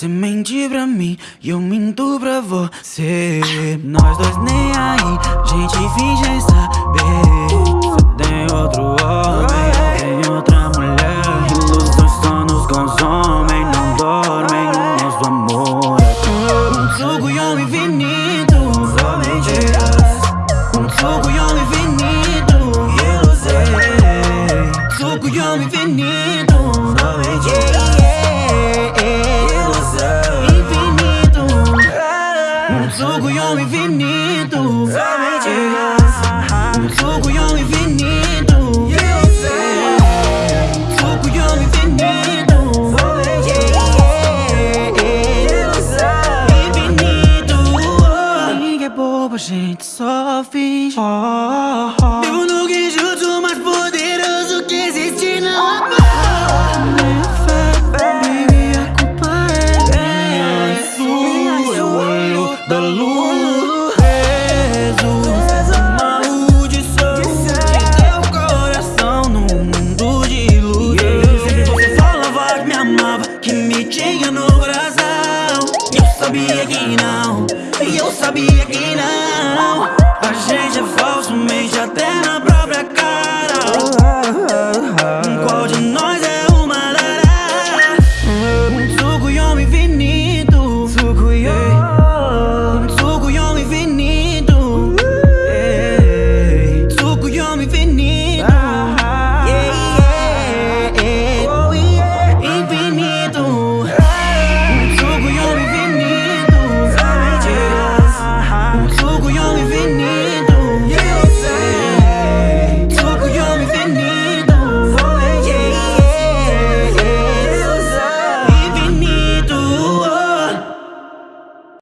Você mente pra mim e eu minto pra você. Nós dois nem aí, gente finge saber. Você tem outro homem, eu tenho outra mulher. Ilusões só nos consomem, não dormem. O nosso amor Um suco e um infinito, só mentiras Um suco e um infinito, ilusão Suco e um infinito, Ninguém é bobo, a gente só finge Vivo no genjutsu mais poderoso que existe na Minha fé, baby, a culpa minha sua o olho da lua Jesus, a maldição De teu coração num mundo de luz Sempre você falava que me amava Que me tinha no coração. Eu sabia que não e eu sabia que não. A gente é falso, mente até na